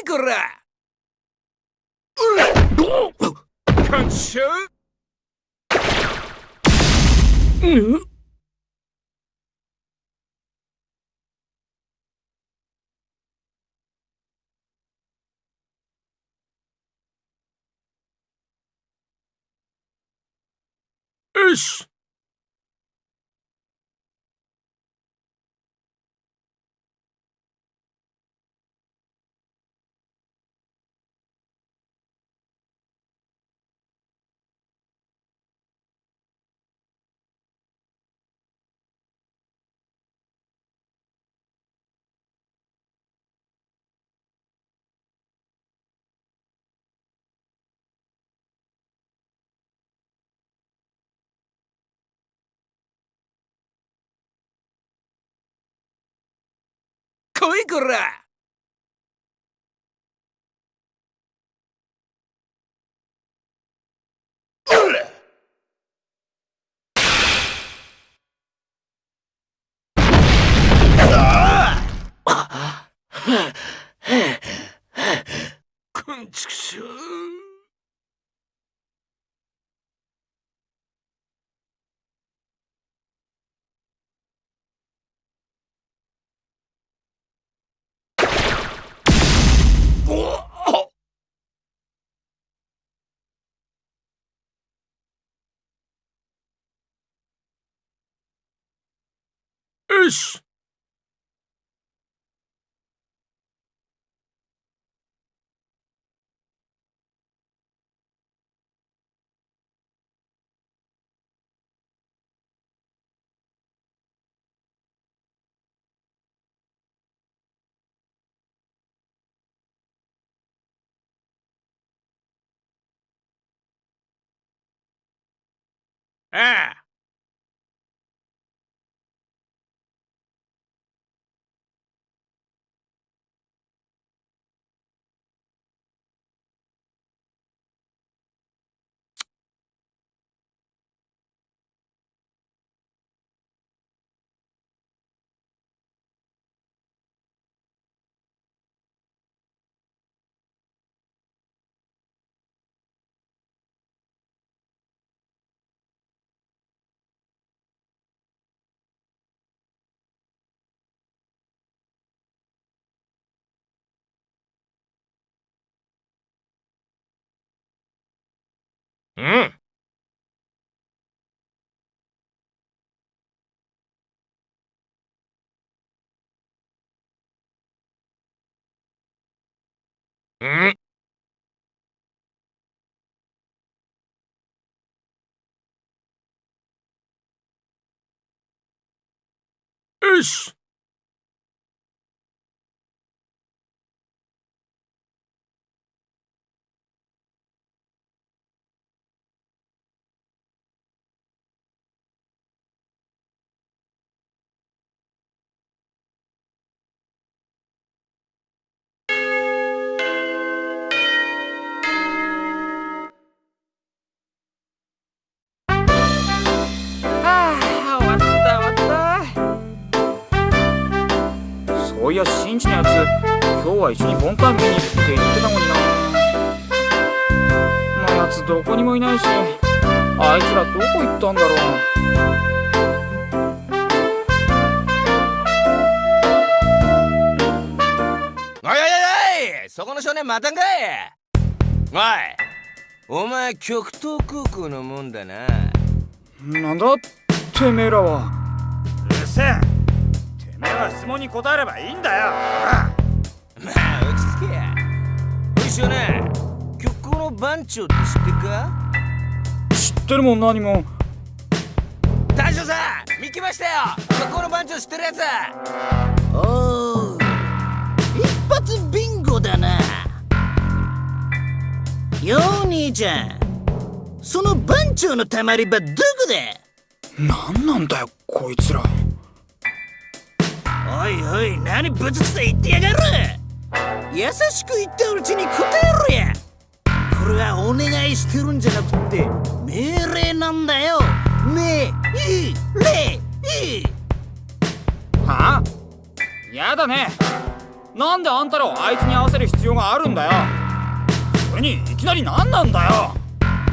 いこら感謝うんよし来いこらくんちくしょうよしああうん。うん。よし。は一緒にボンタン見に行くって言ってたのになのやつどこにもいないしあいつらどこ行ったんだろうおいおいおいそこの少年またんかいおいお前極東空港のもんだななんだてめえらはうるせえてめえは質問に答えればいいんだよまあ落ち着けやおいしょね。極光の番長って知ってるか？知ってるもん何も。大将さん見きましたよ。極光の番長知ってるやつ。おお一発ビンゴだな。よう兄ちゃんその番長のたまり場どこだ？何なんだよこいつら。おいおい何ぶつくさ言ってやがる優しく言ったうちに答えろやこれはお願いしてるんじゃなくて命令なんだよ。命令。は？あやだね。なんであんたらをあいつに合わせる必要があるんだよ。それにいきなり何なんだよ。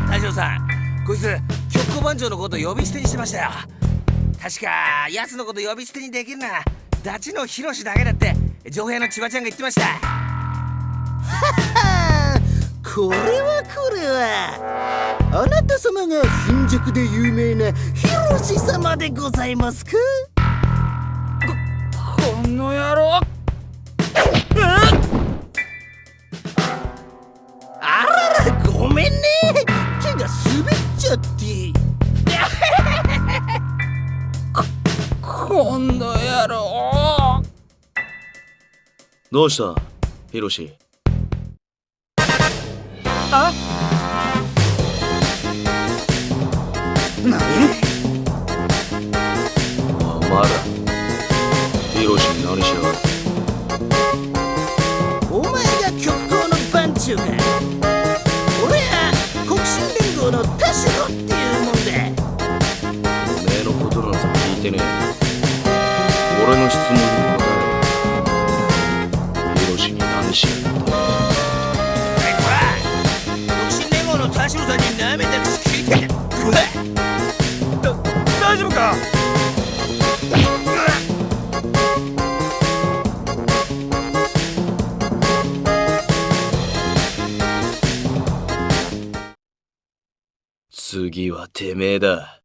大将さ。んこいつ局小番長のこと呼び捨てにしてましたよ。確か奴のこと呼び捨てにできるのはダチのヒロシだけだって上兵の千葉ちゃんが言ってましたこれはこれは。あなた様が貧弱で有名なヒロシ様でございますか？この野郎。あららごめんね。手が滑っちゃって。この野郎。どうしたヒロシ？あ何？お前らヒロシに何しやがるお前が極高の番長か俺は国心連合の田代っていうもんだ。おめえのことなんざ聞いてねえか。次はてめえだ。